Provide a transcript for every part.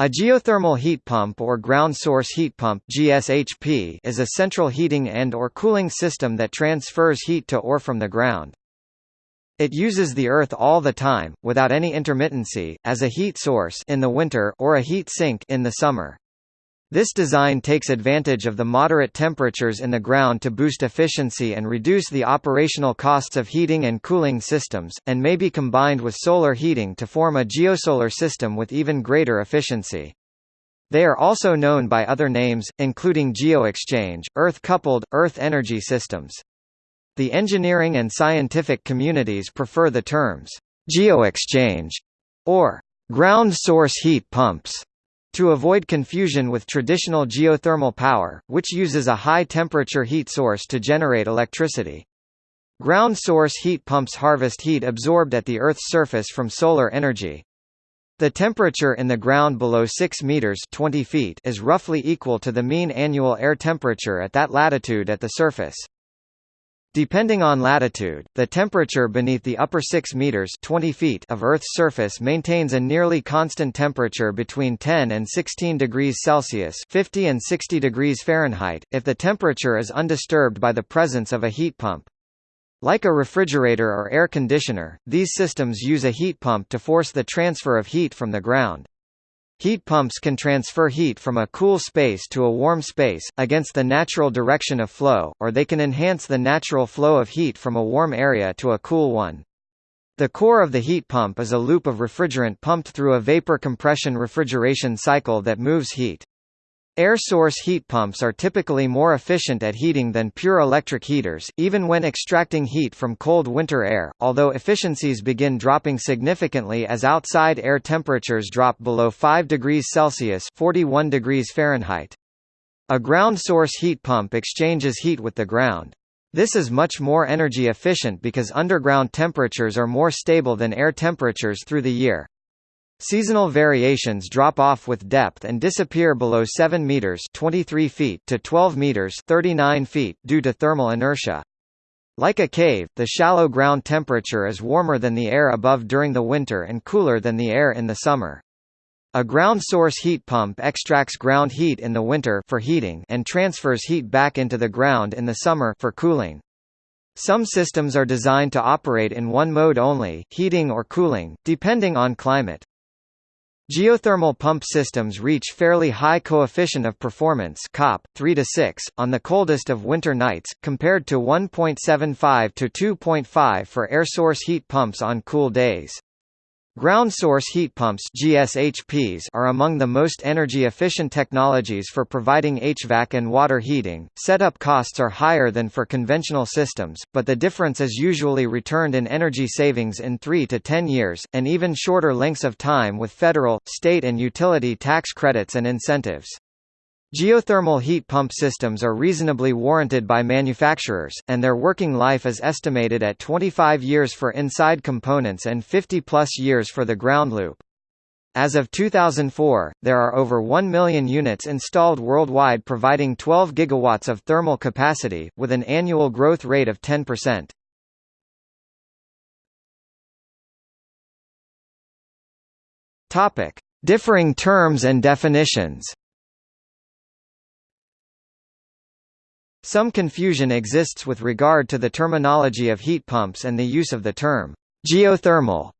A geothermal heat pump or ground source heat pump GSHP is a central heating and or cooling system that transfers heat to or from the ground. It uses the earth all the time, without any intermittency, as a heat source in the winter or a heat sink in the summer. This design takes advantage of the moderate temperatures in the ground to boost efficiency and reduce the operational costs of heating and cooling systems, and may be combined with solar heating to form a geosolar system with even greater efficiency. They are also known by other names, including geoexchange, earth-coupled, earth energy systems. The engineering and scientific communities prefer the terms geoexchange or ground source heat pumps to avoid confusion with traditional geothermal power, which uses a high-temperature heat source to generate electricity. Ground source heat pumps harvest heat absorbed at the Earth's surface from solar energy. The temperature in the ground below 6 meters 20 feet is roughly equal to the mean annual air temperature at that latitude at the surface. Depending on latitude, the temperature beneath the upper 6 meters 20 feet of Earth's surface maintains a nearly constant temperature between 10 and 16 degrees Celsius 50 and 60 degrees Fahrenheit, if the temperature is undisturbed by the presence of a heat pump. Like a refrigerator or air conditioner, these systems use a heat pump to force the transfer of heat from the ground. Heat pumps can transfer heat from a cool space to a warm space, against the natural direction of flow, or they can enhance the natural flow of heat from a warm area to a cool one. The core of the heat pump is a loop of refrigerant pumped through a vapor compression refrigeration cycle that moves heat. Air source heat pumps are typically more efficient at heating than pure electric heaters, even when extracting heat from cold winter air, although efficiencies begin dropping significantly as outside air temperatures drop below 5 degrees Celsius 41 degrees Fahrenheit. A ground source heat pump exchanges heat with the ground. This is much more energy efficient because underground temperatures are more stable than air temperatures through the year. Seasonal variations drop off with depth and disappear below 7 meters (23 feet) to 12 meters (39 feet) due to thermal inertia. Like a cave, the shallow ground temperature is warmer than the air above during the winter and cooler than the air in the summer. A ground source heat pump extracts ground heat in the winter for heating and transfers heat back into the ground in the summer for cooling. Some systems are designed to operate in one mode only, heating or cooling, depending on climate. Geothermal pump systems reach fairly high coefficient of performance COP 3 to 6 on the coldest of winter nights compared to 1.75 to 2.5 for air source heat pumps on cool days. Ground source heat pumps GSHPs are among the most energy-efficient technologies for providing HVAC and water heating. Setup costs are higher than for conventional systems, but the difference is usually returned in energy savings in 3 to 10 years, and even shorter lengths of time with federal, state and utility tax credits and incentives. Geothermal heat pump systems are reasonably warranted by manufacturers, and their working life is estimated at 25 years for inside components and 50-plus years for the ground loop. As of 2004, there are over 1 million units installed worldwide providing 12 gigawatts of thermal capacity, with an annual growth rate of 10%. Topic. Differing terms and definitions Some confusion exists with regard to the terminology of heat pumps and the use of the term geothermal.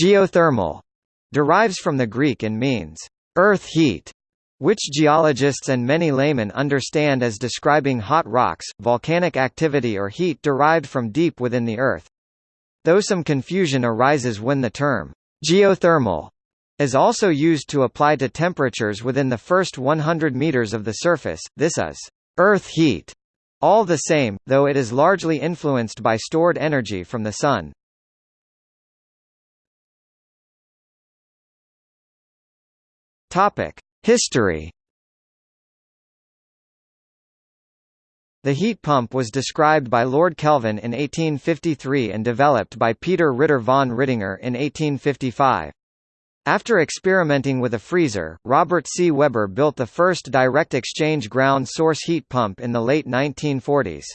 Geothermal derives from the Greek and means earth heat, which geologists and many laymen understand as describing hot rocks, volcanic activity or heat derived from deep within the earth. Though some confusion arises when the term geothermal is also used to apply to temperatures within the first 100 meters of the surface, this is Earth heat, all the same, though it is largely influenced by stored energy from the Sun. History The heat pump was described by Lord Kelvin in 1853 and developed by Peter Ritter von Rittinger in 1855. After experimenting with a freezer, Robert C. Webber built the first direct exchange ground source heat pump in the late 1940s.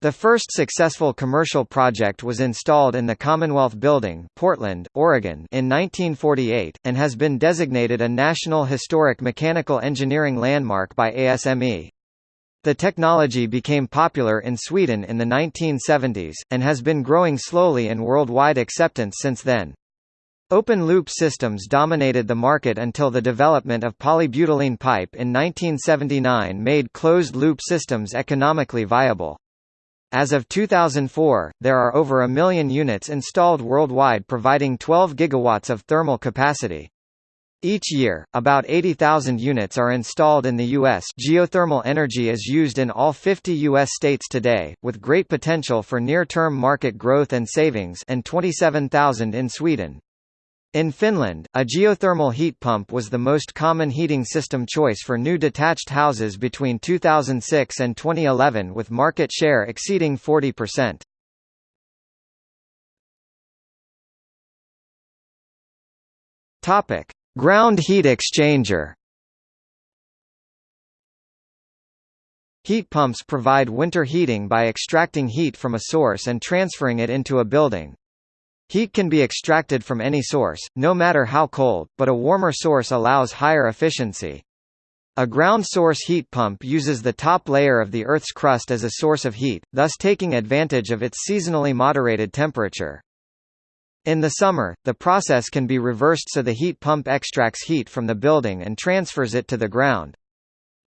The first successful commercial project was installed in the Commonwealth Building, Portland, Oregon, in 1948, and has been designated a National Historic Mechanical Engineering Landmark by ASME. The technology became popular in Sweden in the 1970s, and has been growing slowly in worldwide acceptance since then. Open-loop systems dominated the market until the development of polybutylene pipe in 1979 made closed-loop systems economically viable. As of 2004, there are over a million units installed worldwide providing 12 gigawatts of thermal capacity. Each year, about 80,000 units are installed in the U.S. Geothermal energy is used in all 50 U.S. states today, with great potential for near-term market growth and savings and 27,000 in Sweden. In Finland, a geothermal heat pump was the most common heating system choice for new detached houses between 2006 and 2011 with market share exceeding 40%. Topic: Ground heat exchanger. Heat pumps provide winter heating by extracting heat from a source and transferring it into a building. Heat can be extracted from any source, no matter how cold, but a warmer source allows higher efficiency. A ground source heat pump uses the top layer of the Earth's crust as a source of heat, thus taking advantage of its seasonally moderated temperature. In the summer, the process can be reversed so the heat pump extracts heat from the building and transfers it to the ground.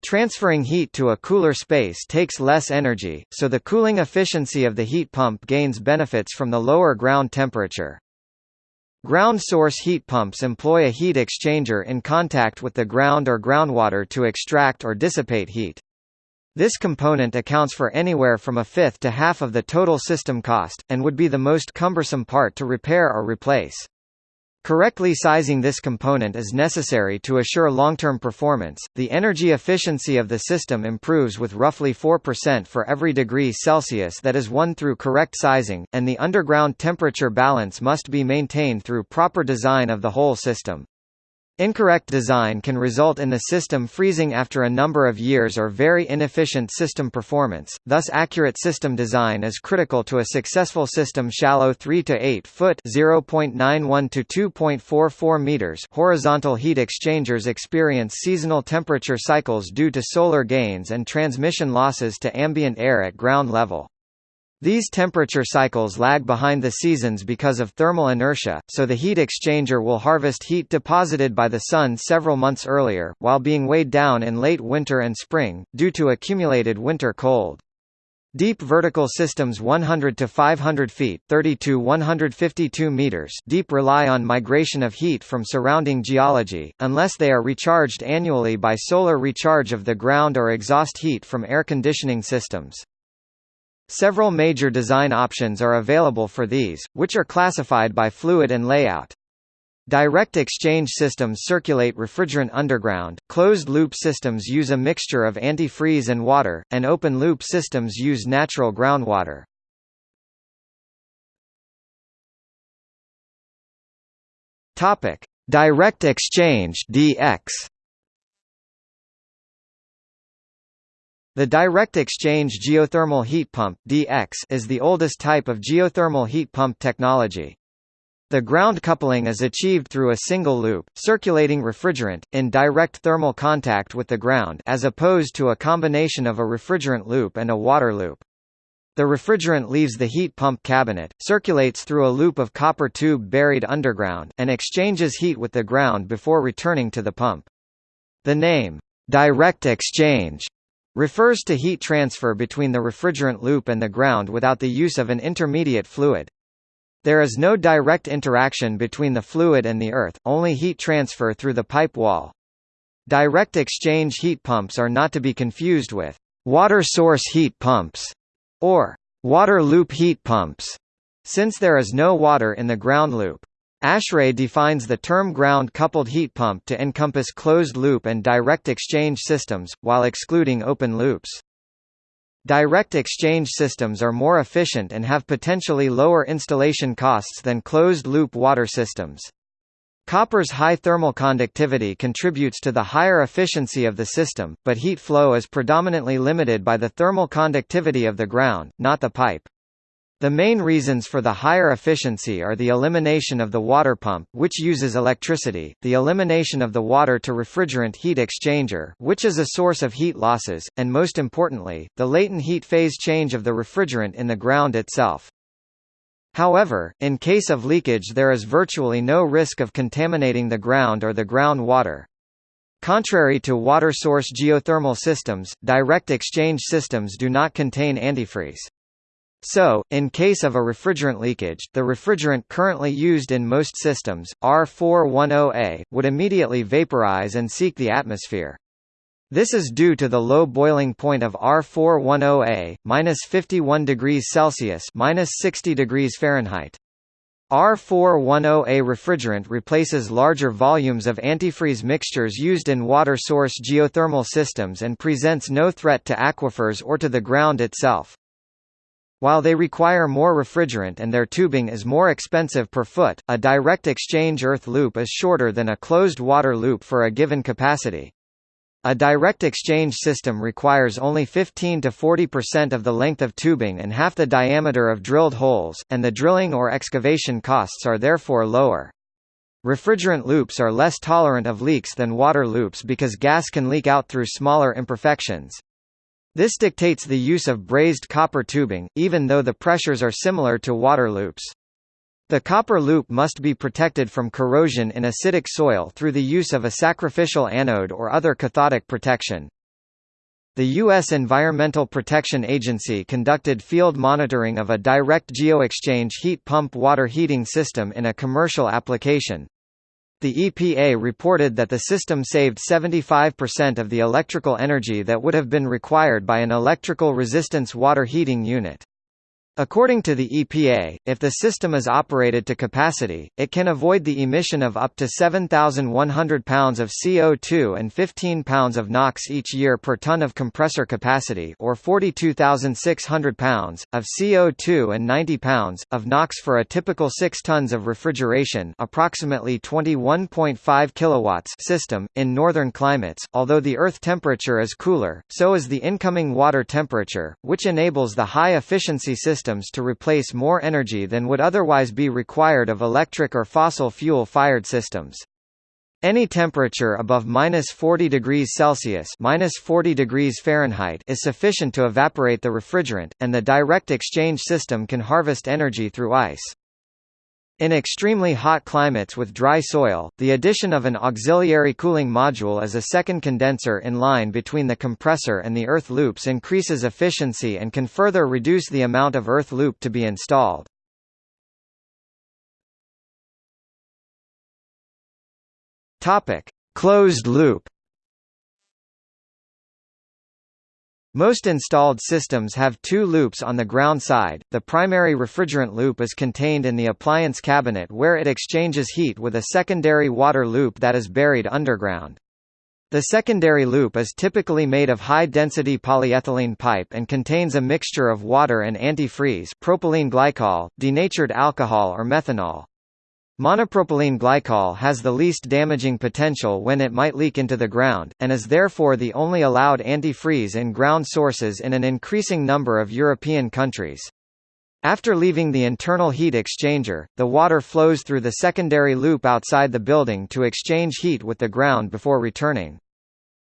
Transferring heat to a cooler space takes less energy, so the cooling efficiency of the heat pump gains benefits from the lower ground temperature. Ground source heat pumps employ a heat exchanger in contact with the ground or groundwater to extract or dissipate heat. This component accounts for anywhere from a fifth to half of the total system cost, and would be the most cumbersome part to repair or replace. Correctly sizing this component is necessary to assure long-term performance. The energy efficiency of the system improves with roughly 4% for every degree Celsius that is won through correct sizing, and the underground temperature balance must be maintained through proper design of the whole system. Incorrect design can result in the system freezing after a number of years or very inefficient system performance, thus accurate system design is critical to a successful system shallow 3 to 8 foot (0.91 to 2.44 meters) horizontal heat exchangers experience seasonal temperature cycles due to solar gains and transmission losses to ambient air at ground level. These temperature cycles lag behind the seasons because of thermal inertia, so the heat exchanger will harvest heat deposited by the sun several months earlier, while being weighed down in late winter and spring, due to accumulated winter cold. Deep vertical systems 100 to 500 feet 30 to 152 meters deep rely on migration of heat from surrounding geology, unless they are recharged annually by solar recharge of the ground or exhaust heat from air conditioning systems. Several major design options are available for these, which are classified by fluid and layout. Direct exchange systems circulate refrigerant underground, closed-loop systems use a mixture of antifreeze and water, and open-loop systems use natural groundwater. Direct exchange DX The direct exchange geothermal heat pump (DX) is the oldest type of geothermal heat pump technology. The ground coupling is achieved through a single loop, circulating refrigerant, in direct thermal contact with the ground as opposed to a combination of a refrigerant loop and a water loop. The refrigerant leaves the heat pump cabinet, circulates through a loop of copper tube buried underground, and exchanges heat with the ground before returning to the pump. The name, direct exchange, refers to heat transfer between the refrigerant loop and the ground without the use of an intermediate fluid. There is no direct interaction between the fluid and the earth, only heat transfer through the pipe wall. Direct exchange heat pumps are not to be confused with water source heat pumps or water loop heat pumps, since there is no water in the ground loop. ASHRAE defines the term ground-coupled heat pump to encompass closed-loop and direct exchange systems, while excluding open loops. Direct exchange systems are more efficient and have potentially lower installation costs than closed-loop water systems. Copper's high thermal conductivity contributes to the higher efficiency of the system, but heat flow is predominantly limited by the thermal conductivity of the ground, not the pipe. The main reasons for the higher efficiency are the elimination of the water pump which uses electricity, the elimination of the water to refrigerant heat exchanger which is a source of heat losses, and most importantly, the latent heat phase change of the refrigerant in the ground itself. However, in case of leakage there is virtually no risk of contaminating the ground or the groundwater. Contrary to water source geothermal systems, direct exchange systems do not contain antifreeze. So, in case of a refrigerant leakage, the refrigerant currently used in most systems, R410A, would immediately vaporize and seek the atmosphere. This is due to the low boiling point of R410A, minus 51 degrees Celsius, minus 60 degrees Fahrenheit. R410A refrigerant replaces larger volumes of antifreeze mixtures used in water source geothermal systems and presents no threat to aquifers or to the ground itself. While they require more refrigerant and their tubing is more expensive per foot, a direct exchange earth loop is shorter than a closed water loop for a given capacity. A direct exchange system requires only 15 to 40% of the length of tubing and half the diameter of drilled holes, and the drilling or excavation costs are therefore lower. Refrigerant loops are less tolerant of leaks than water loops because gas can leak out through smaller imperfections. This dictates the use of brazed copper tubing, even though the pressures are similar to water loops. The copper loop must be protected from corrosion in acidic soil through the use of a sacrificial anode or other cathodic protection. The U.S. Environmental Protection Agency conducted field monitoring of a direct geoexchange heat pump water heating system in a commercial application. The EPA reported that the system saved 75% of the electrical energy that would have been required by an electrical resistance water heating unit. According to the EPA, if the system is operated to capacity, it can avoid the emission of up to 7,100 pounds of CO2 and 15 pounds of NOx each year per ton of compressor capacity or 42,600 pounds, of CO2 and 90 pounds, of NOx for a typical 6 tons of refrigeration approximately 21.5 kilowatts system. In northern climates, although the Earth temperature is cooler, so is the incoming water temperature, which enables the high-efficiency system systems to replace more energy than would otherwise be required of electric or fossil fuel-fired systems. Any temperature above minus 40 degrees Celsius minus 40 degrees Fahrenheit is sufficient to evaporate the refrigerant, and the direct exchange system can harvest energy through ice. In extremely hot climates with dry soil, the addition of an auxiliary cooling module as a second condenser in line between the compressor and the earth loops increases efficiency and can further reduce the amount of earth loop to be installed. Closed loop Most installed systems have two loops on the ground side. The primary refrigerant loop is contained in the appliance cabinet where it exchanges heat with a secondary water loop that is buried underground. The secondary loop is typically made of high-density polyethylene pipe and contains a mixture of water and antifreeze propylene glycol, denatured alcohol or methanol. Monopropylene glycol has the least damaging potential when it might leak into the ground, and is therefore the only allowed antifreeze in ground sources in an increasing number of European countries. After leaving the internal heat exchanger, the water flows through the secondary loop outside the building to exchange heat with the ground before returning.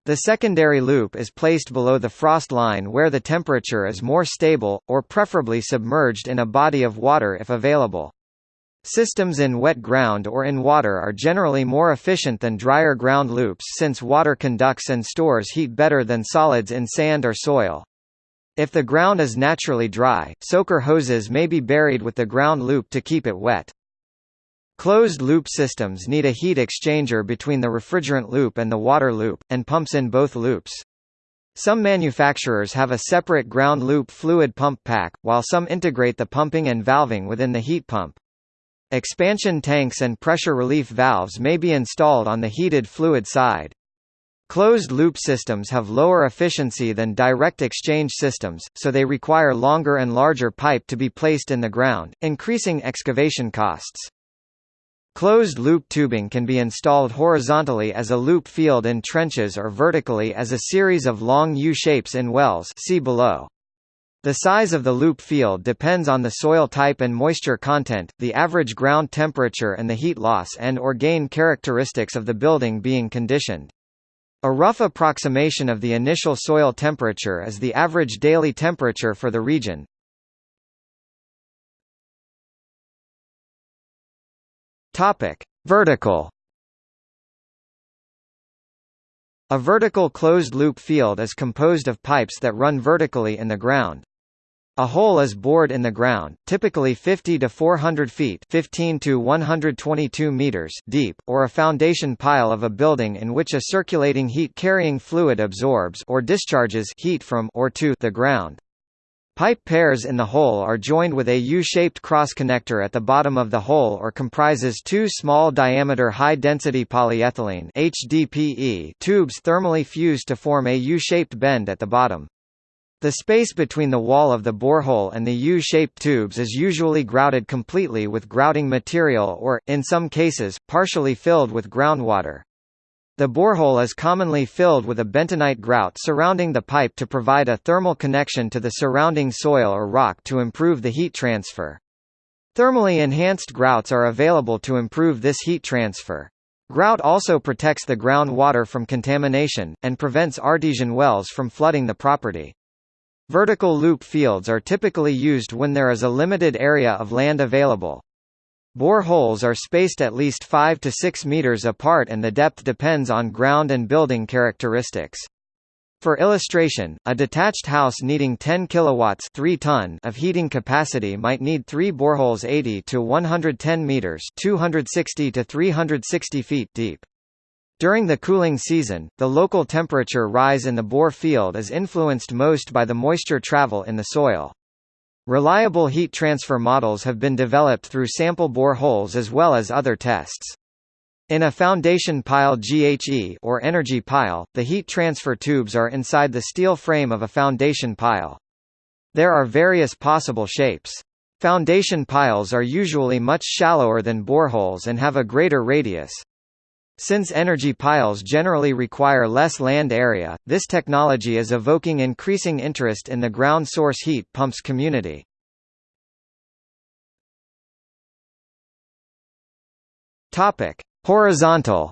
The secondary loop is placed below the frost line where the temperature is more stable, or preferably submerged in a body of water if available. Systems in wet ground or in water are generally more efficient than drier ground loops since water conducts and stores heat better than solids in sand or soil. If the ground is naturally dry, soaker hoses may be buried with the ground loop to keep it wet. Closed-loop systems need a heat exchanger between the refrigerant loop and the water loop, and pumps in both loops. Some manufacturers have a separate ground loop fluid pump pack, while some integrate the pumping and valving within the heat pump. Expansion tanks and pressure relief valves may be installed on the heated fluid side. Closed-loop systems have lower efficiency than direct exchange systems, so they require longer and larger pipe to be placed in the ground, increasing excavation costs. Closed-loop tubing can be installed horizontally as a loop field in trenches or vertically as a series of long U-shapes in wells see below. The size of the loop field depends on the soil type and moisture content, the average ground temperature and the heat loss and or gain characteristics of the building being conditioned. A rough approximation of the initial soil temperature is the average daily temperature for the region. Vertical. A vertical closed-loop field is composed of pipes that run vertically in the ground. A hole is bored in the ground, typically 50 to 400 feet 15 to 122 meters deep, or a foundation pile of a building in which a circulating heat-carrying fluid absorbs or discharges heat from or to the ground. Pipe pairs in the hole are joined with a U-shaped cross-connector at the bottom of the hole or comprises two small-diameter high-density polyethylene HDPE tubes thermally fused to form a U-shaped bend at the bottom. The space between the wall of the borehole and the U-shaped tubes is usually grouted completely with grouting material or, in some cases, partially filled with groundwater. The borehole is commonly filled with a bentonite grout surrounding the pipe to provide a thermal connection to the surrounding soil or rock to improve the heat transfer. Thermally enhanced grouts are available to improve this heat transfer. Grout also protects the groundwater from contamination, and prevents artesian wells from flooding the property. Vertical loop fields are typically used when there is a limited area of land available. Bore holes are spaced at least 5 to 6 meters apart and the depth depends on ground and building characteristics. For illustration, a detached house needing 10 kilowatts 3 ton of heating capacity might need 3 boreholes 80 to 110 meters 260 to 360 feet deep. During the cooling season, the local temperature rise in the bore field is influenced most by the moisture travel in the soil. Reliable heat transfer models have been developed through sample bore holes as well as other tests. In a foundation pile GHE or energy pile, the heat transfer tubes are inside the steel frame of a foundation pile. There are various possible shapes. Foundation piles are usually much shallower than boreholes and have a greater radius. Since energy piles generally require less land area, this technology is evoking increasing interest in the ground source heat pumps community. Topic: Horizontal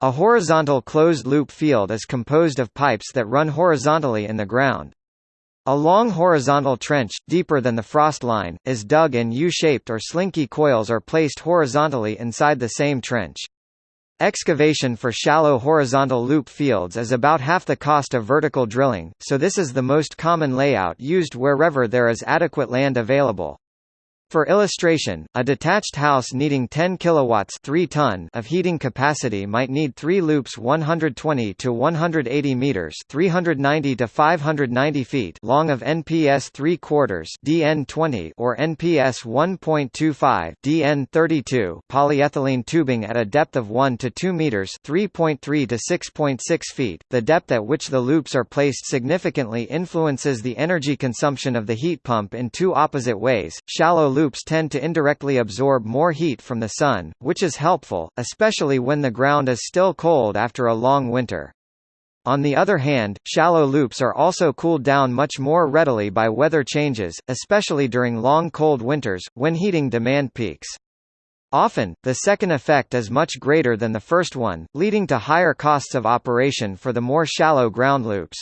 A horizontal closed-loop field is composed of pipes that run horizontally in the ground. A long horizontal trench, deeper than the frost line, is dug and U-shaped or slinky coils are placed horizontally inside the same trench. Excavation for shallow horizontal loop fields is about half the cost of vertical drilling, so this is the most common layout used wherever there is adequate land available. For illustration, a detached house needing 10 kilowatts 3 ton of heating capacity might need 3 loops 120 to 180 meters 390 to 590 feet long of NPS 3 quarters DN20 or NPS 1.25 DN32 polyethylene tubing at a depth of 1 to 2 meters 3.3 to 6.6 feet. The depth at which the loops are placed significantly influences the energy consumption of the heat pump in two opposite ways. Shallow loops tend to indirectly absorb more heat from the sun, which is helpful, especially when the ground is still cold after a long winter. On the other hand, shallow loops are also cooled down much more readily by weather changes, especially during long cold winters, when heating demand peaks. Often, the second effect is much greater than the first one, leading to higher costs of operation for the more shallow ground loops.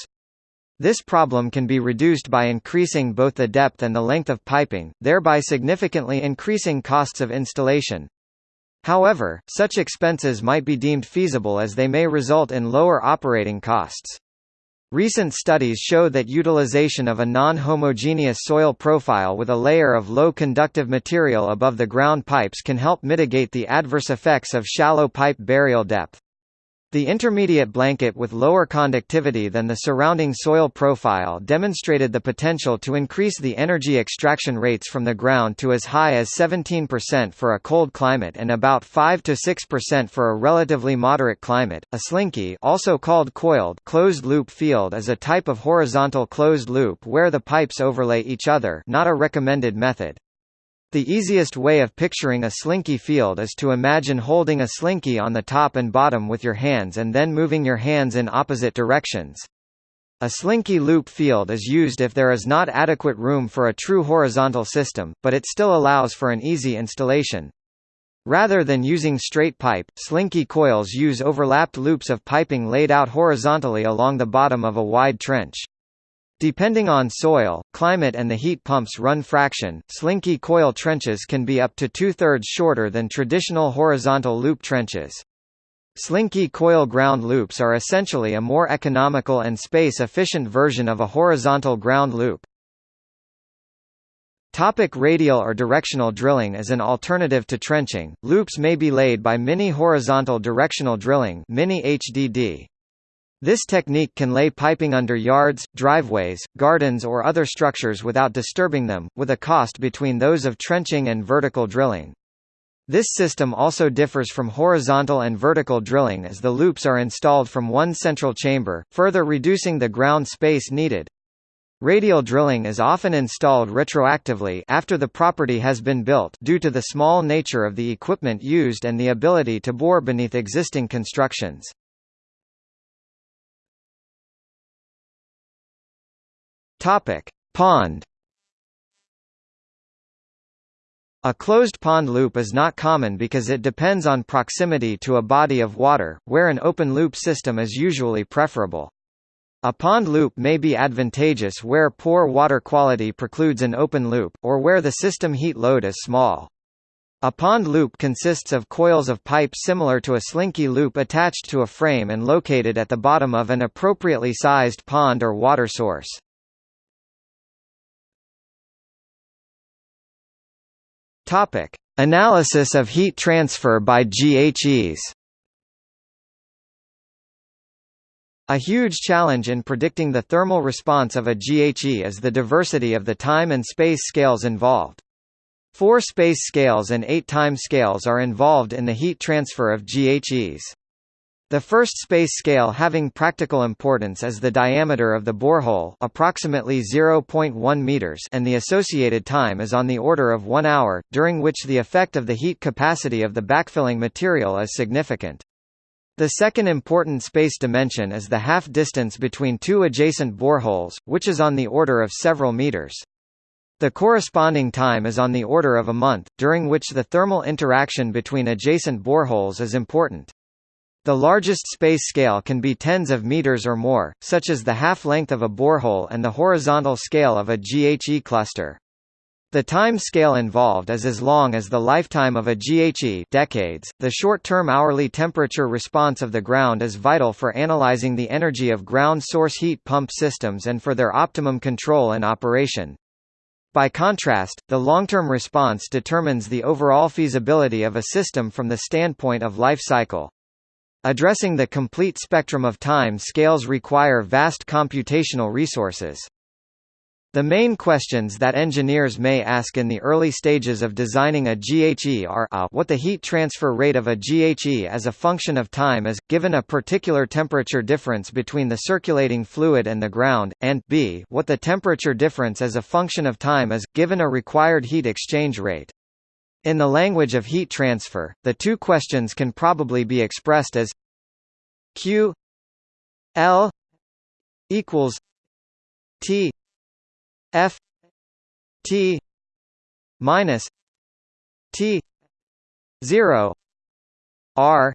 This problem can be reduced by increasing both the depth and the length of piping, thereby significantly increasing costs of installation. However, such expenses might be deemed feasible as they may result in lower operating costs. Recent studies show that utilization of a non-homogeneous soil profile with a layer of low conductive material above the ground pipes can help mitigate the adverse effects of shallow pipe burial depth. The intermediate blanket with lower conductivity than the surrounding soil profile demonstrated the potential to increase the energy extraction rates from the ground to as high as 17% for a cold climate and about 5 to 6% for a relatively moderate climate. A slinky, also called coiled closed loop field is a type of horizontal closed loop where the pipes overlay each other, not a recommended method. The easiest way of picturing a slinky field is to imagine holding a slinky on the top and bottom with your hands and then moving your hands in opposite directions. A slinky loop field is used if there is not adequate room for a true horizontal system, but it still allows for an easy installation. Rather than using straight pipe, slinky coils use overlapped loops of piping laid out horizontally along the bottom of a wide trench. Depending on soil, climate and the heat pump's run fraction, slinky coil trenches can be up to two-thirds shorter than traditional horizontal loop trenches. Slinky coil ground loops are essentially a more economical and space-efficient version of a horizontal ground loop. Topic radial or directional drilling As an alternative to trenching, loops may be laid by mini horizontal directional drilling mini HDD. This technique can lay piping under yards, driveways, gardens or other structures without disturbing them, with a cost between those of trenching and vertical drilling. This system also differs from horizontal and vertical drilling as the loops are installed from one central chamber, further reducing the ground space needed. Radial drilling is often installed retroactively after the property has been built due to the small nature of the equipment used and the ability to bore beneath existing constructions. Topic: Pond. A closed pond loop is not common because it depends on proximity to a body of water, where an open loop system is usually preferable. A pond loop may be advantageous where poor water quality precludes an open loop, or where the system heat load is small. A pond loop consists of coils of pipe similar to a slinky loop attached to a frame and located at the bottom of an appropriately sized pond or water source. Topic: Analysis of heat transfer by GHEs. A huge challenge in predicting the thermal response of a GHE is the diversity of the time and space scales involved. Four space scales and eight time scales are involved in the heat transfer of GHEs. The first space scale having practical importance is the diameter of the borehole approximately 0.1 meters and the associated time is on the order of 1 hour, during which the effect of the heat capacity of the backfilling material is significant. The second important space dimension is the half distance between two adjacent boreholes, which is on the order of several meters. The corresponding time is on the order of a month, during which the thermal interaction between adjacent boreholes is important. The largest space scale can be tens of meters or more, such as the half-length of a borehole and the horizontal scale of a GHE cluster. The time scale involved is as long as the lifetime of a GHE decades. The short-term hourly temperature response of the ground is vital for analyzing the energy of ground source heat pump systems and for their optimum control and operation. By contrast, the long-term response determines the overall feasibility of a system from the standpoint of life cycle. Addressing the complete spectrum of time scales require vast computational resources. The main questions that engineers may ask in the early stages of designing a GHE are a, what the heat transfer rate of a GHE as a function of time is, given a particular temperature difference between the circulating fluid and the ground, and b what the temperature difference as a function of time is, given a required heat exchange rate. In the language of heat transfer, the two questions can probably be expressed as Q L equals T F T minus T zero R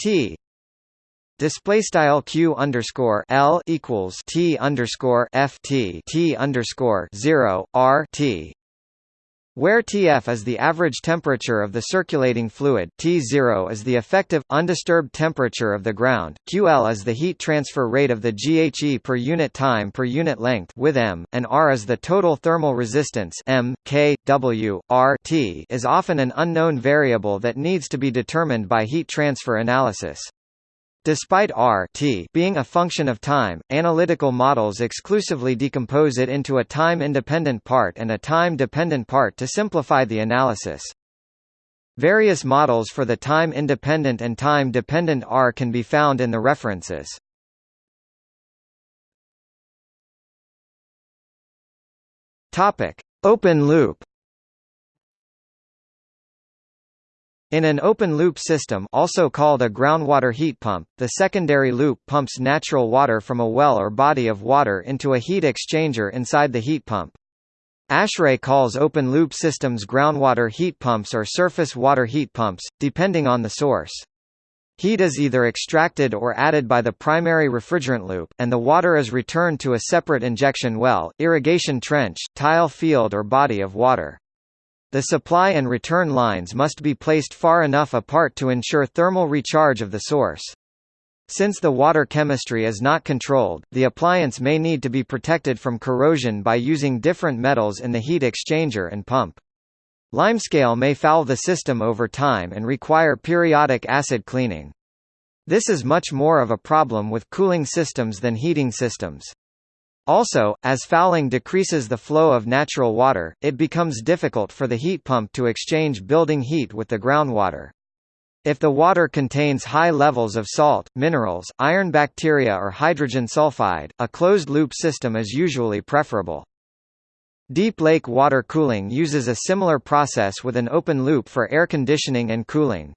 T. Display style q underscore l equals t underscore f t t underscore zero r t where Tf is the average temperature of the circulating fluid T0 is the effective, undisturbed temperature of the ground, Ql is the heat transfer rate of the GHE per unit time per unit length with m, and R is the total thermal resistance m, K, W, R T is often an unknown variable that needs to be determined by heat transfer analysis. Despite R t being a function of time, analytical models exclusively decompose it into a time-independent part and a time-dependent part to simplify the analysis. Various models for the time-independent and time-dependent R can be found in the references. Open loop In an open-loop system also called a groundwater heat pump, the secondary loop pumps natural water from a well or body of water into a heat exchanger inside the heat pump. ASHRAE calls open-loop systems groundwater heat pumps or surface water heat pumps, depending on the source. Heat is either extracted or added by the primary refrigerant loop, and the water is returned to a separate injection well, irrigation trench, tile field or body of water. The supply and return lines must be placed far enough apart to ensure thermal recharge of the source. Since the water chemistry is not controlled, the appliance may need to be protected from corrosion by using different metals in the heat exchanger and pump. Limescale may foul the system over time and require periodic acid cleaning. This is much more of a problem with cooling systems than heating systems. Also, as fouling decreases the flow of natural water, it becomes difficult for the heat pump to exchange building heat with the groundwater. If the water contains high levels of salt, minerals, iron bacteria or hydrogen sulfide, a closed-loop system is usually preferable. Deep lake water cooling uses a similar process with an open loop for air conditioning and cooling.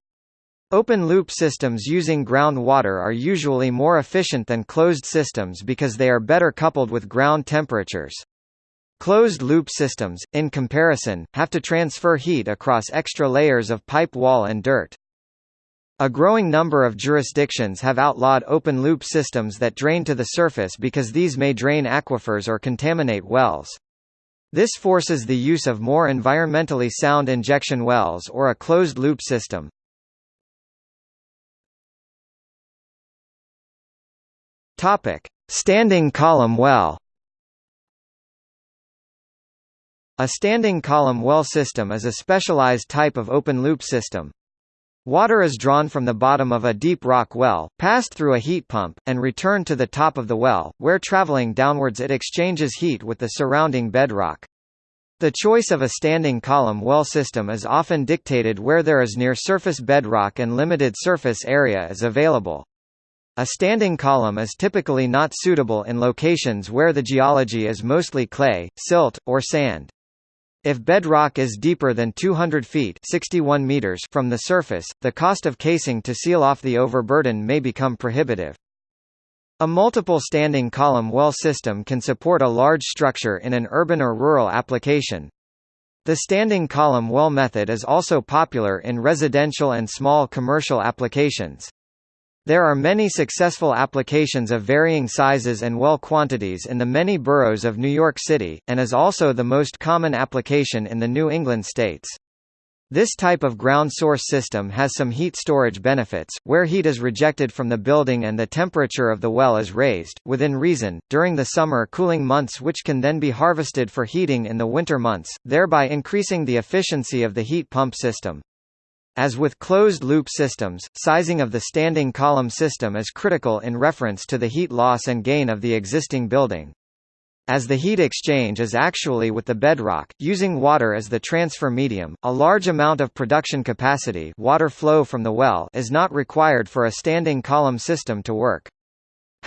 Open-loop systems using groundwater are usually more efficient than closed systems because they are better coupled with ground temperatures. Closed-loop systems, in comparison, have to transfer heat across extra layers of pipe wall and dirt. A growing number of jurisdictions have outlawed open-loop systems that drain to the surface because these may drain aquifers or contaminate wells. This forces the use of more environmentally sound injection wells or a closed-loop system. Topic: Standing column well. A standing column well system is a specialized type of open-loop system. Water is drawn from the bottom of a deep rock well, passed through a heat pump, and returned to the top of the well, where traveling downwards it exchanges heat with the surrounding bedrock. The choice of a standing column well system is often dictated where there is near-surface bedrock and limited surface area is available. A standing column is typically not suitable in locations where the geology is mostly clay, silt, or sand. If bedrock is deeper than 200 feet 61 meters from the surface, the cost of casing to seal off the overburden may become prohibitive. A multiple standing column well system can support a large structure in an urban or rural application. The standing column well method is also popular in residential and small commercial applications. There are many successful applications of varying sizes and well quantities in the many boroughs of New York City, and is also the most common application in the New England states. This type of ground source system has some heat storage benefits, where heat is rejected from the building and the temperature of the well is raised, within reason, during the summer cooling months which can then be harvested for heating in the winter months, thereby increasing the efficiency of the heat pump system. As with closed-loop systems, sizing of the standing column system is critical in reference to the heat loss and gain of the existing building. As the heat exchange is actually with the bedrock, using water as the transfer medium, a large amount of production capacity water flow from the well is not required for a standing column system to work.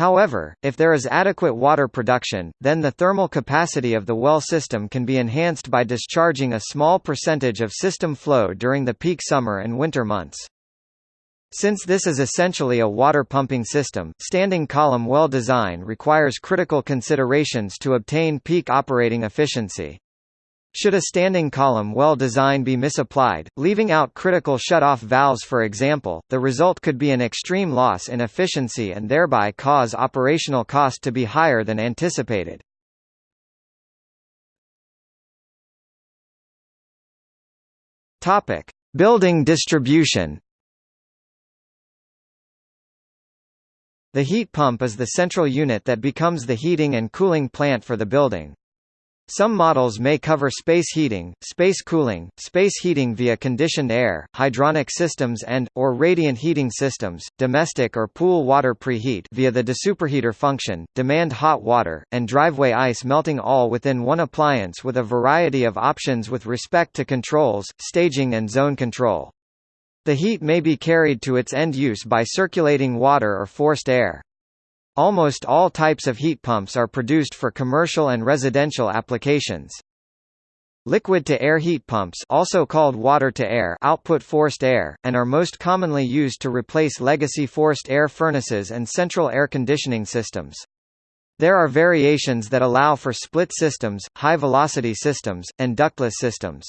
However, if there is adequate water production, then the thermal capacity of the well system can be enhanced by discharging a small percentage of system flow during the peak summer and winter months. Since this is essentially a water pumping system, standing column well design requires critical considerations to obtain peak operating efficiency. Should a standing column well design be misapplied, leaving out critical shut-off valves for example, the result could be an extreme loss in efficiency and thereby cause operational cost to be higher than anticipated. Topic: Building distribution. The heat pump is the central unit that becomes the heating and cooling plant for the building. Some models may cover space heating, space cooling, space heating via conditioned air, hydronic systems and, or radiant heating systems, domestic or pool water preheat via the desuperheater function, demand hot water, and driveway ice melting all within one appliance with a variety of options with respect to controls, staging and zone control. The heat may be carried to its end use by circulating water or forced air. Almost all types of heat pumps are produced for commercial and residential applications. Liquid-to-air heat pumps also called water-to-air output forced air, and are most commonly used to replace legacy forced air furnaces and central air conditioning systems. There are variations that allow for split systems, high-velocity systems, and ductless systems.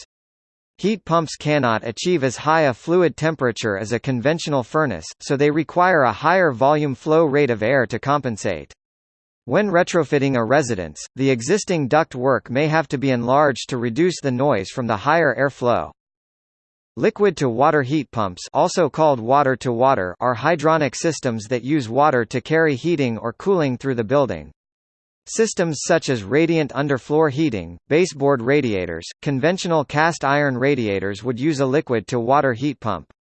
Heat pumps cannot achieve as high a fluid temperature as a conventional furnace, so they require a higher volume flow rate of air to compensate. When retrofitting a residence, the existing duct work may have to be enlarged to reduce the noise from the higher airflow. Liquid-to-water heat pumps also called water-to-water are hydronic systems that use water to carry heating or cooling through the building. Systems such as radiant underfloor heating, baseboard radiators, conventional cast iron radiators would use a liquid-to-water heat pump.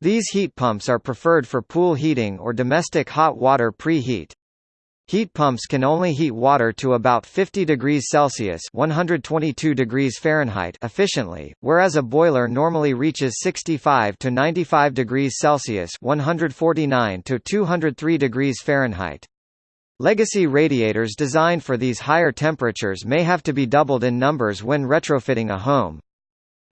These heat pumps are preferred for pool heating or domestic hot water preheat. Heat pumps can only heat water to about 50 degrees Celsius (122 degrees Fahrenheit) efficiently, whereas a boiler normally reaches 65 to 95 degrees Celsius (149 to 203 degrees Fahrenheit). Legacy radiators designed for these higher temperatures may have to be doubled in numbers when retrofitting a home.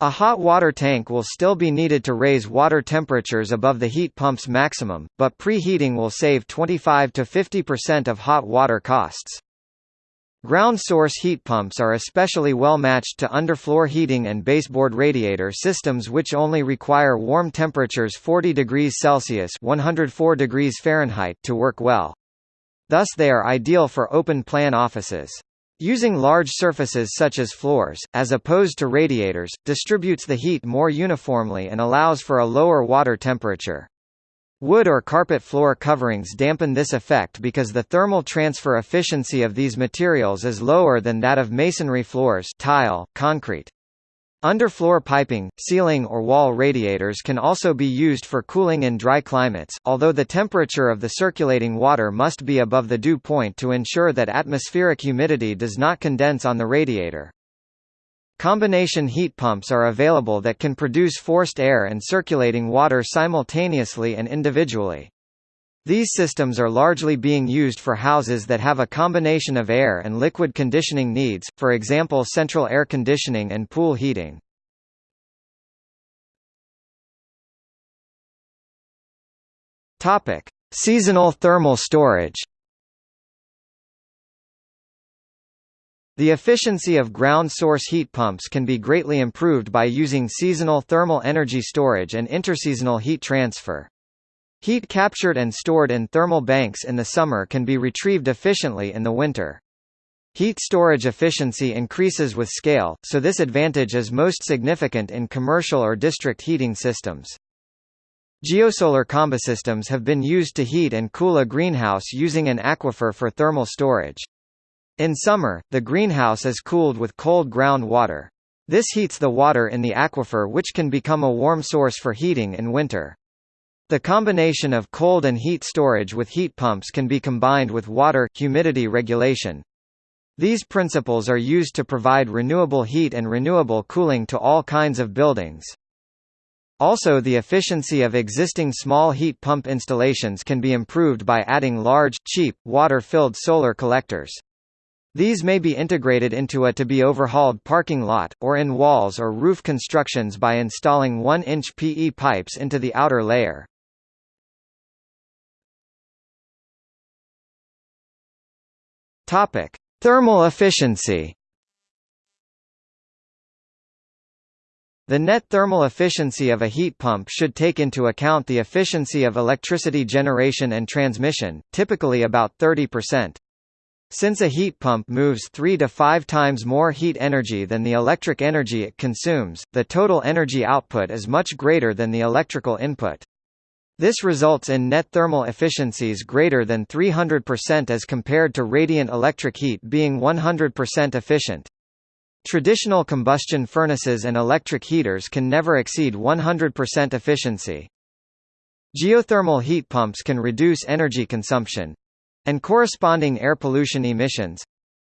A hot water tank will still be needed to raise water temperatures above the heat pump's maximum, but preheating will save 25 to 50% of hot water costs. Ground source heat pumps are especially well matched to underfloor heating and baseboard radiator systems which only require warm temperatures 40 degrees Celsius 104 degrees Fahrenheit to work well. Thus they are ideal for open-plan offices. Using large surfaces such as floors, as opposed to radiators, distributes the heat more uniformly and allows for a lower water temperature. Wood or carpet floor coverings dampen this effect because the thermal transfer efficiency of these materials is lower than that of masonry floors tile, concrete. Underfloor piping, ceiling or wall radiators can also be used for cooling in dry climates, although the temperature of the circulating water must be above the dew point to ensure that atmospheric humidity does not condense on the radiator. Combination heat pumps are available that can produce forced air and circulating water simultaneously and individually. These systems are largely being used for houses that have a combination of air and liquid conditioning needs, for example central air conditioning and pool heating. Topic: Seasonal thermal storage. The efficiency of ground source heat pumps can be greatly improved by using seasonal thermal energy storage and interseasonal heat transfer. Heat captured and stored in thermal banks in the summer can be retrieved efficiently in the winter. Heat storage efficiency increases with scale, so this advantage is most significant in commercial or district heating systems. Geosolar combisystems have been used to heat and cool a greenhouse using an aquifer for thermal storage. In summer, the greenhouse is cooled with cold ground water. This heats the water in the aquifer which can become a warm source for heating in winter. The combination of cold and heat storage with heat pumps can be combined with water humidity regulation. These principles are used to provide renewable heat and renewable cooling to all kinds of buildings. Also the efficiency of existing small heat pump installations can be improved by adding large, cheap, water-filled solar collectors. These may be integrated into a to-be overhauled parking lot, or in walls or roof constructions by installing 1-inch PE pipes into the outer layer. Topic: Thermal efficiency. The net thermal efficiency of a heat pump should take into account the efficiency of electricity generation and transmission, typically about 30%. Since a heat pump moves 3 to 5 times more heat energy than the electric energy it consumes, the total energy output is much greater than the electrical input. This results in net thermal efficiencies greater than 300% as compared to radiant electric heat being 100% efficient. Traditional combustion furnaces and electric heaters can never exceed 100% efficiency. Geothermal heat pumps can reduce energy consumption and corresponding air pollution emissions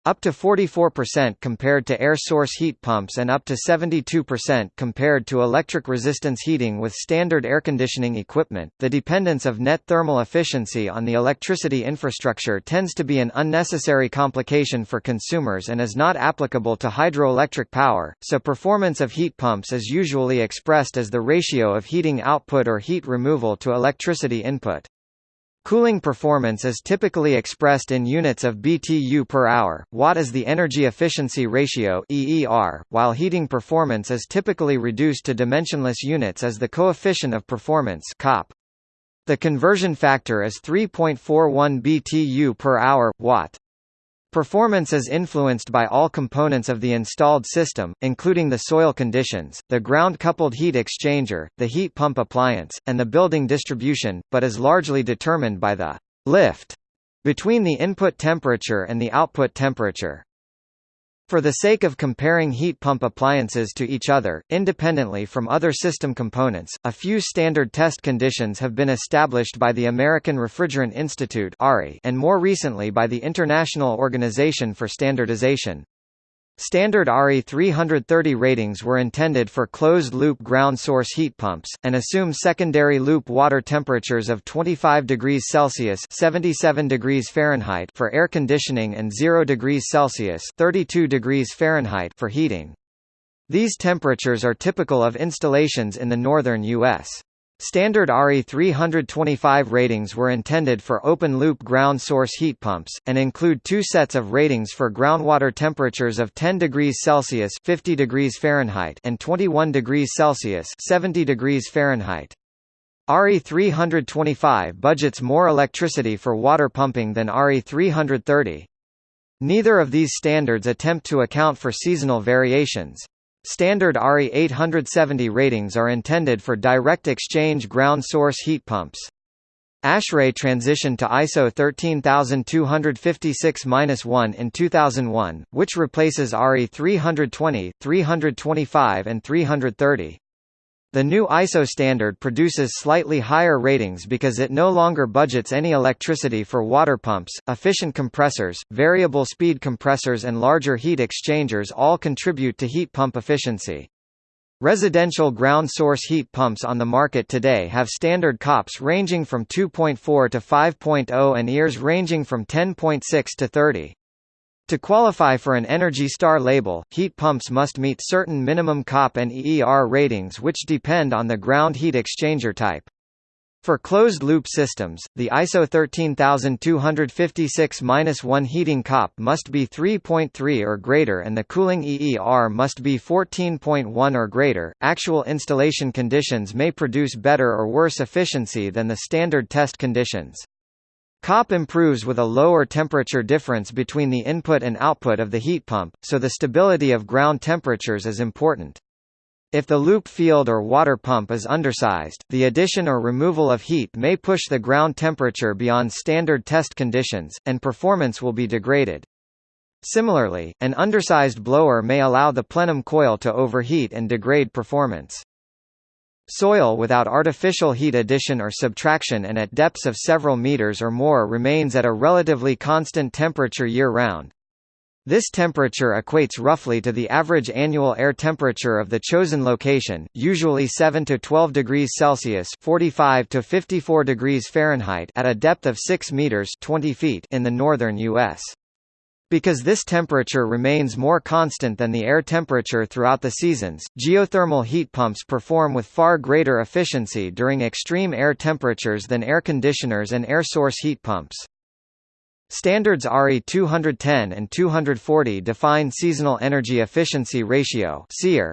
up to 44% compared to air source heat pumps and up to 72% compared to electric resistance heating with standard air conditioning equipment. The dependence of net thermal efficiency on the electricity infrastructure tends to be an unnecessary complication for consumers and is not applicable to hydroelectric power, so performance of heat pumps is usually expressed as the ratio of heating output or heat removal to electricity input. Cooling performance is typically expressed in units of BTU per hour, Watt is the energy efficiency ratio EER, while heating performance is typically reduced to dimensionless units as the coefficient of performance COP. The conversion factor is 3.41 BTU per hour, Watt. Performance is influenced by all components of the installed system, including the soil conditions, the ground-coupled heat exchanger, the heat pump appliance, and the building distribution, but is largely determined by the lift between the input temperature and the output temperature. For the sake of comparing heat pump appliances to each other, independently from other system components, a few standard test conditions have been established by the American Refrigerant Institute and more recently by the International Organization for Standardization. Standard ARI 330 ratings were intended for closed-loop ground-source heat pumps, and assume secondary loop water temperatures of 25 degrees Celsius 77 degrees Fahrenheit for air conditioning and 0 degrees Celsius 32 degrees Fahrenheit for heating. These temperatures are typical of installations in the northern U.S. Standard ARI 325 ratings were intended for open-loop ground source heat pumps, and include two sets of ratings for groundwater temperatures of 10 degrees Celsius 50 degrees Fahrenheit and 21 degrees Celsius 70 degrees Fahrenheit. ARI 325 budgets more electricity for water pumping than ARI 330. Neither of these standards attempt to account for seasonal variations. Standard ARI 870 ratings are intended for direct exchange ground source heat pumps. ASHRAE transitioned to ISO 13256-1 in 2001, which replaces ARI 320, 325 and 330. The new ISO standard produces slightly higher ratings because it no longer budgets any electricity for water pumps. Efficient compressors, variable speed compressors, and larger heat exchangers all contribute to heat pump efficiency. Residential ground source heat pumps on the market today have standard COPs ranging from 2.4 to 5.0 and EERs ranging from 10.6 to 30. To qualify for an Energy Star label, heat pumps must meet certain minimum COP and EER ratings which depend on the ground heat exchanger type. For closed-loop systems, the ISO 13256-1 heating COP must be 3.3 or greater and the cooling EER must be 14.1 or greater. Actual installation conditions may produce better or worse efficiency than the standard test conditions. COP improves with a lower temperature difference between the input and output of the heat pump, so the stability of ground temperatures is important. If the loop field or water pump is undersized, the addition or removal of heat may push the ground temperature beyond standard test conditions, and performance will be degraded. Similarly, an undersized blower may allow the plenum coil to overheat and degrade performance. Soil without artificial heat addition or subtraction and at depths of several meters or more remains at a relatively constant temperature year-round. This temperature equates roughly to the average annual air temperature of the chosen location, usually 7 to 12 degrees Celsius (45 to 54 degrees Fahrenheit) at a depth of 6 meters (20 feet) in the northern US. Because this temperature remains more constant than the air temperature throughout the seasons, geothermal heat pumps perform with far greater efficiency during extreme air temperatures than air conditioners and air source heat pumps. Standards ARI 210 and 240 define seasonal energy efficiency ratio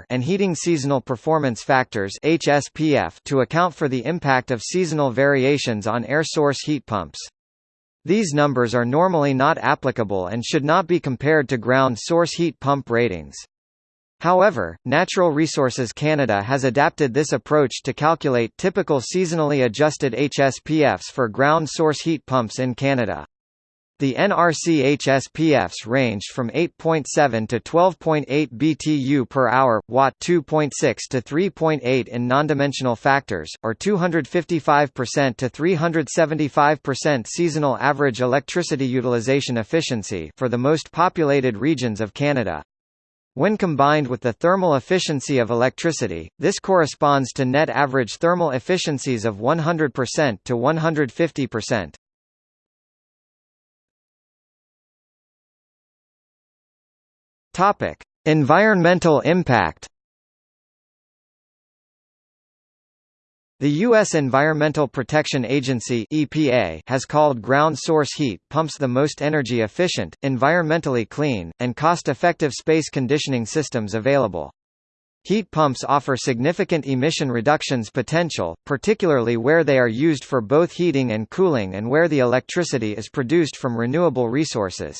and heating seasonal performance factors to account for the impact of seasonal variations on air source heat pumps. These numbers are normally not applicable and should not be compared to ground source heat pump ratings. However, Natural Resources Canada has adapted this approach to calculate typical seasonally adjusted HSPFs for ground source heat pumps in Canada. The NRC HSPFs ranged from 8.7 to 12.8 BTU per hour, Watt 2.6 to 3.8 in nondimensional factors, or 255% to 375% seasonal average electricity utilization efficiency for the most populated regions of Canada. When combined with the thermal efficiency of electricity, this corresponds to net average thermal efficiencies of 100% to 150%. Topic: Environmental impact. The U.S. Environmental Protection Agency (EPA) has called ground source heat pumps the most energy efficient, environmentally clean, and cost-effective space conditioning systems available. Heat pumps offer significant emission reductions potential, particularly where they are used for both heating and cooling and where the electricity is produced from renewable resources.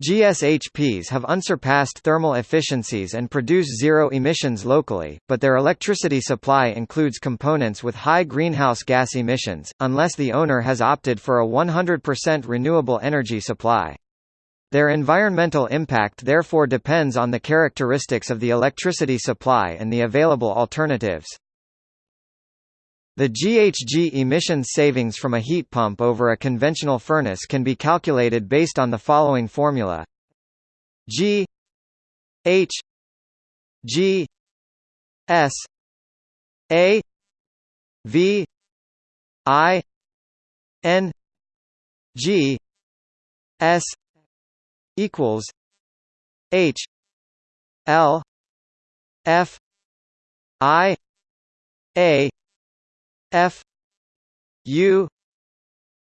GSHPs have unsurpassed thermal efficiencies and produce zero emissions locally, but their electricity supply includes components with high greenhouse gas emissions, unless the owner has opted for a 100% renewable energy supply. Their environmental impact therefore depends on the characteristics of the electricity supply and the available alternatives. The GHG emissions savings from a heat pump over a conventional furnace can be calculated based on the following formula. G H G S A V I N G S equals H L F I A F U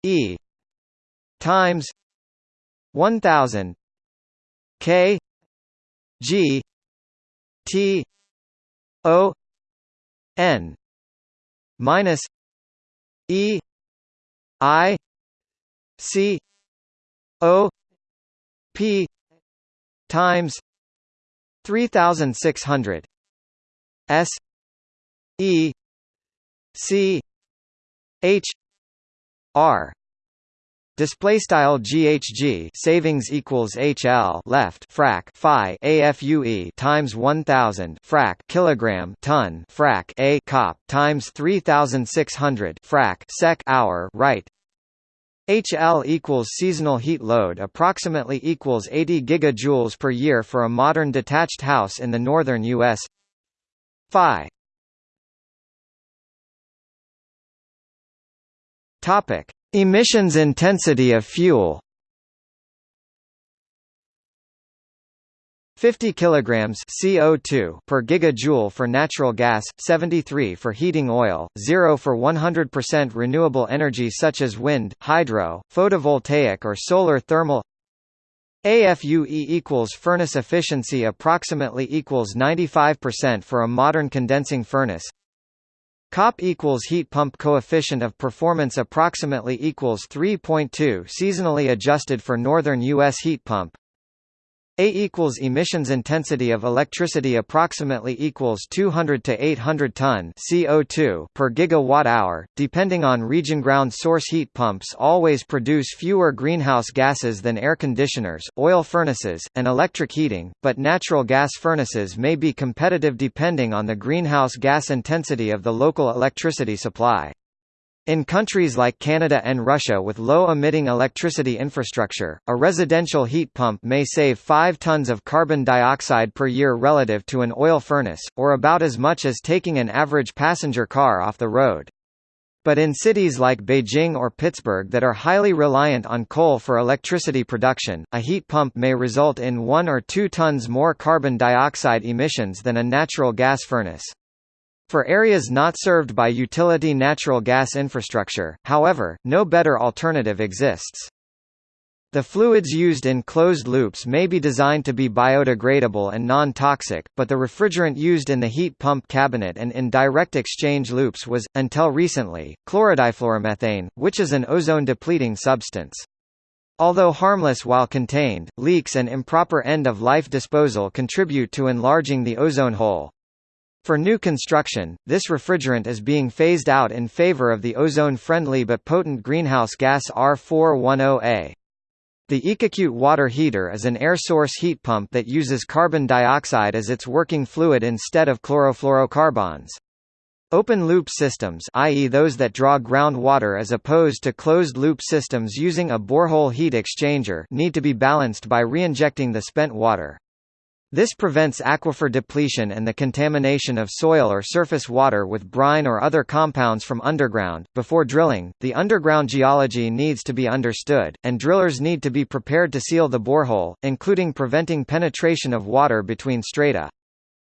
E times one thousand K G T O N minus E I C O P times three thousand six hundred S E C H R. Display style GHG savings equals HL left frac Phi AFUE times 1000 frac kilogram ton frac A cop times 3600 frac sec hour right. HL equals seasonal heat load approximately equals 80 gigajoules per year for a modern detached house in the northern US Phi Topic: Emissions intensity of fuel. 50 kilograms CO2 per gigajoule for natural gas, 73 for heating oil, 0 for 100% renewable energy such as wind, hydro, photovoltaic or solar thermal. AFUE equals furnace efficiency approximately equals 95% for a modern condensing furnace. COP equals heat pump coefficient of performance approximately equals 3.2 seasonally adjusted for northern U.S. heat pump a equals emissions intensity of electricity approximately equals 200 to 800 ton CO2 per gigawatt hour, depending on region. Ground source heat pumps always produce fewer greenhouse gases than air conditioners, oil furnaces, and electric heating, but natural gas furnaces may be competitive depending on the greenhouse gas intensity of the local electricity supply. In countries like Canada and Russia with low-emitting electricity infrastructure, a residential heat pump may save 5 tons of carbon dioxide per year relative to an oil furnace, or about as much as taking an average passenger car off the road. But in cities like Beijing or Pittsburgh that are highly reliant on coal for electricity production, a heat pump may result in 1 or 2 tons more carbon dioxide emissions than a natural gas furnace. For areas not served by utility natural gas infrastructure, however, no better alternative exists. The fluids used in closed loops may be designed to be biodegradable and non-toxic, but the refrigerant used in the heat pump cabinet and in direct exchange loops was, until recently, chlorodifluoromethane, which is an ozone-depleting substance. Although harmless while contained, leaks and improper end-of-life disposal contribute to enlarging the ozone hole. For new construction, this refrigerant is being phased out in favor of the ozone-friendly but potent greenhouse gas R410A. The EcoCute water heater is an air source heat pump that uses carbon dioxide as its working fluid instead of chlorofluorocarbons. Open-loop systems i.e. those that draw groundwater as opposed to closed-loop systems using a borehole heat exchanger need to be balanced by reinjecting the spent water. This prevents aquifer depletion and the contamination of soil or surface water with brine or other compounds from underground. Before drilling, the underground geology needs to be understood, and drillers need to be prepared to seal the borehole, including preventing penetration of water between strata.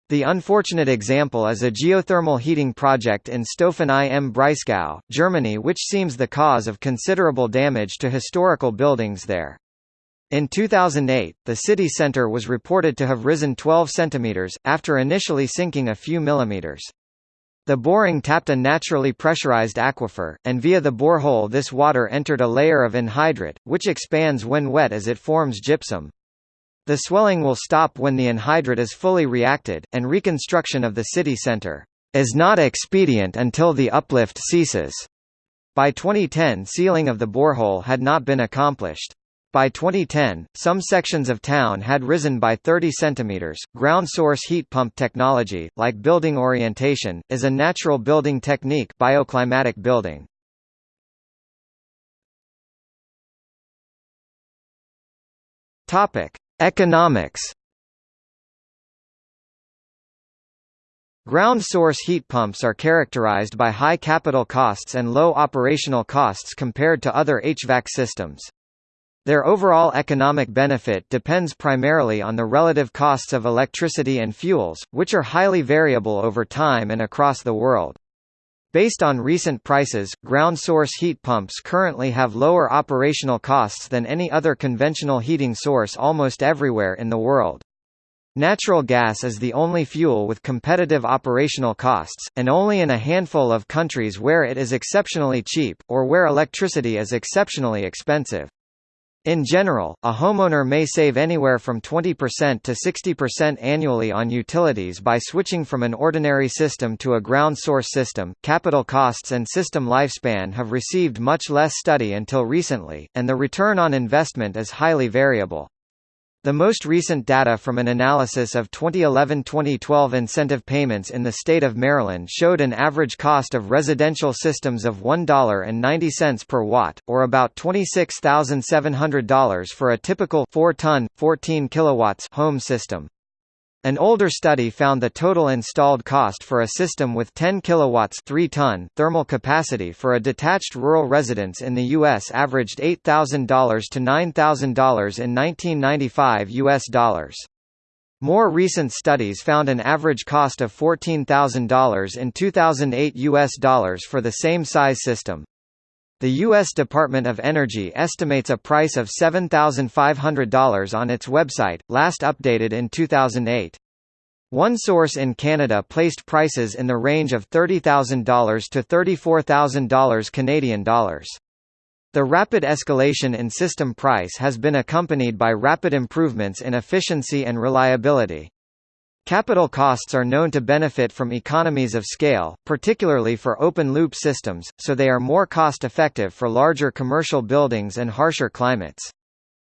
The unfortunate example is a geothermal heating project in Staufen im Breisgau, Germany which seems the cause of considerable damage to historical buildings there. In 2008, the city centre was reported to have risen 12 centimetres, after initially sinking a few millimetres. The boring tapped a naturally pressurized aquifer, and via the borehole this water entered a layer of anhydrite, which expands when wet as it forms gypsum. The swelling will stop when the anhydrite is fully reacted, and reconstruction of the city centre is not expedient until the uplift ceases. By 2010 sealing of the borehole had not been accomplished. By 2010, some sections of town had risen by 30 centimeters. Ground source heat pump technology, like building orientation, is a natural building technique, bioclimatic building. Topic: Economics Ground source heat pumps are characterized by high capital costs and low operational costs compared to other HVAC systems. Their overall economic benefit depends primarily on the relative costs of electricity and fuels, which are highly variable over time and across the world. Based on recent prices, ground source heat pumps currently have lower operational costs than any other conventional heating source almost everywhere in the world. Natural gas is the only fuel with competitive operational costs, and only in a handful of countries where it is exceptionally cheap, or where electricity is exceptionally expensive. In general, a homeowner may save anywhere from 20% to 60% annually on utilities by switching from an ordinary system to a ground source system. Capital costs and system lifespan have received much less study until recently, and the return on investment is highly variable. The most recent data from an analysis of 2011-2012 incentive payments in the state of Maryland showed an average cost of residential systems of $1.90 per watt, or about $26,700 for a typical 4-ton, 14 kilowatts home system. An older study found the total installed cost for a system with 10 kilowatts 3 ton thermal capacity for a detached rural residence in the US averaged $8,000 to $9,000 in 1995 US dollars. More recent studies found an average cost of $14,000 in 2008 US dollars for the same size system. The U.S. Department of Energy estimates a price of $7,500 on its website, last updated in 2008. One source in Canada placed prices in the range of $30,000 to $34,000 Canadian dollars. The rapid escalation in system price has been accompanied by rapid improvements in efficiency and reliability. Capital costs are known to benefit from economies of scale, particularly for open-loop systems, so they are more cost-effective for larger commercial buildings and harsher climates.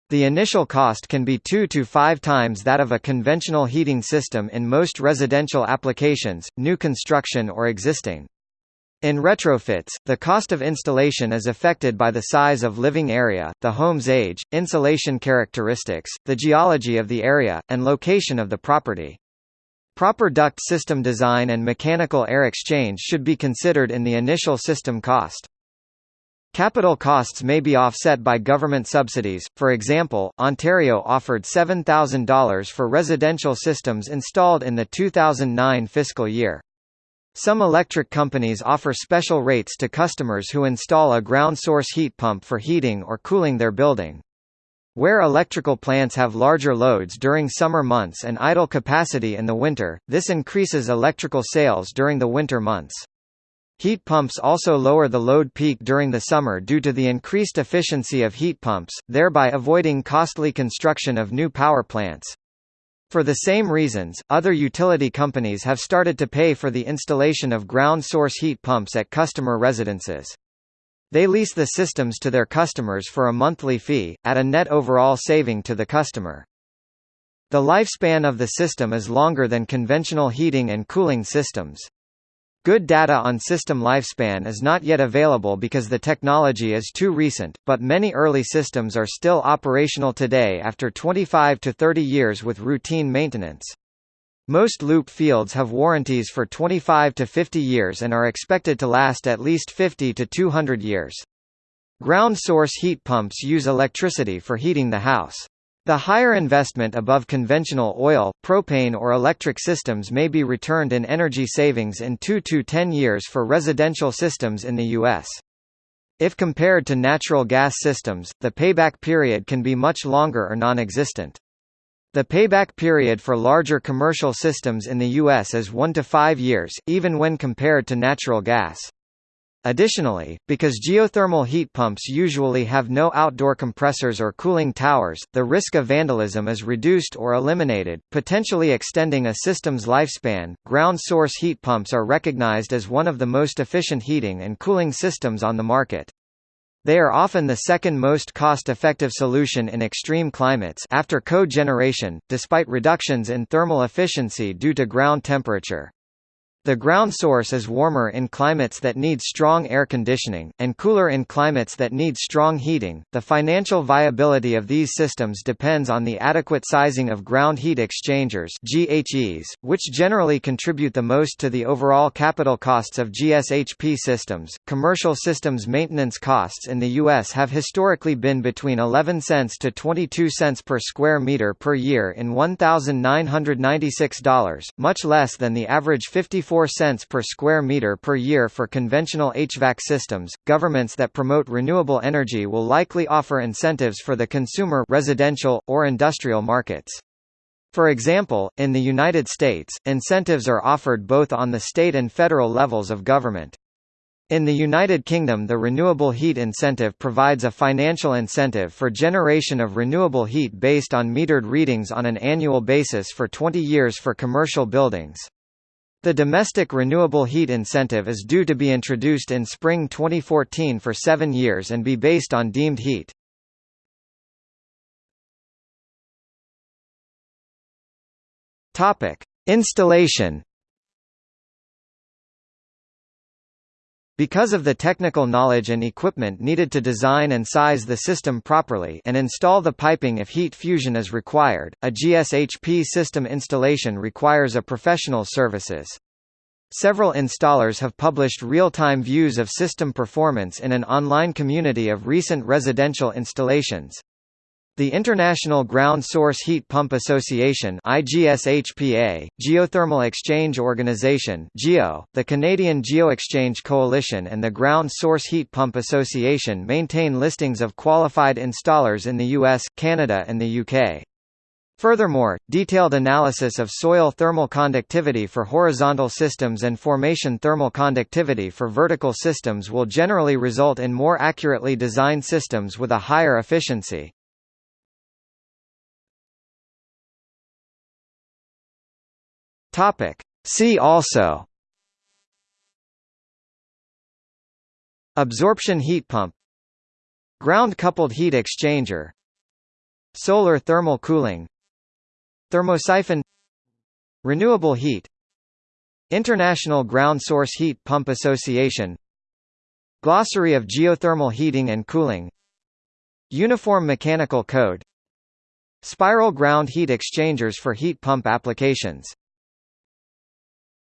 The initial cost can be 2 to 5 times that of a conventional heating system in most residential applications, new construction or existing. In retrofits, the cost of installation is affected by the size of living area, the home's age, insulation characteristics, the geology of the area, and location of the property. Proper duct system design and mechanical air exchange should be considered in the initial system cost. Capital costs may be offset by government subsidies, for example, Ontario offered $7,000 for residential systems installed in the 2009 fiscal year. Some electric companies offer special rates to customers who install a ground source heat pump for heating or cooling their building. Where electrical plants have larger loads during summer months and idle capacity in the winter, this increases electrical sales during the winter months. Heat pumps also lower the load peak during the summer due to the increased efficiency of heat pumps, thereby avoiding costly construction of new power plants. For the same reasons, other utility companies have started to pay for the installation of ground source heat pumps at customer residences. They lease the systems to their customers for a monthly fee, at a net overall saving to the customer. The lifespan of the system is longer than conventional heating and cooling systems. Good data on system lifespan is not yet available because the technology is too recent, but many early systems are still operational today after 25 to 30 years with routine maintenance. Most loop fields have warranties for 25 to 50 years and are expected to last at least 50 to 200 years. Ground source heat pumps use electricity for heating the house. The higher investment above conventional oil, propane or electric systems may be returned in energy savings in 2 to 10 years for residential systems in the U.S. If compared to natural gas systems, the payback period can be much longer or non-existent. The payback period for larger commercial systems in the U.S. is 1 to 5 years, even when compared to natural gas. Additionally, because geothermal heat pumps usually have no outdoor compressors or cooling towers, the risk of vandalism is reduced or eliminated, potentially extending a system's lifespan. Ground source heat pumps are recognized as one of the most efficient heating and cooling systems on the market. They are often the second most cost-effective solution in extreme climates after cogeneration, despite reductions in thermal efficiency due to ground temperature. The ground source is warmer in climates that need strong air conditioning, and cooler in climates that need strong heating. The financial viability of these systems depends on the adequate sizing of ground heat exchangers (GHEs), which generally contribute the most to the overall capital costs of GSHP systems. Commercial systems maintenance costs in the U.S. have historically been between 11 cents to 22 cents per square meter per year in $1,996, much less than the average 54 4 cents per square meter per year for conventional HVAC systems. Governments that promote renewable energy will likely offer incentives for the consumer residential or industrial markets. For example, in the United States, incentives are offered both on the state and federal levels of government. In the United Kingdom the Renewable Heat Incentive provides a financial incentive for generation of renewable heat based on metered readings on an annual basis for 20 years for commercial buildings. The domestic renewable heat incentive is due to be introduced in spring 2014 for seven years and be based on deemed heat. Installation Because of the technical knowledge and equipment needed to design and size the system properly and install the piping if heat fusion is required, a GSHP system installation requires a professional services. Several installers have published real-time views of system performance in an online community of recent residential installations. The International Ground Source Heat Pump Association IGSHPA, Geothermal Exchange Organization GEO, the Canadian GeoExchange Coalition and the Ground Source Heat Pump Association maintain listings of qualified installers in the US, Canada and the UK. Furthermore, detailed analysis of soil thermal conductivity for horizontal systems and formation thermal conductivity for vertical systems will generally result in more accurately designed systems with a higher efficiency. Topic. See also. Absorption heat pump. Ground-coupled heat exchanger. Solar thermal cooling. Thermosiphon. Renewable heat. International Ground Source Heat Pump Association. Glossary of geothermal heating and cooling. Uniform Mechanical Code. Spiral ground heat exchangers for heat pump applications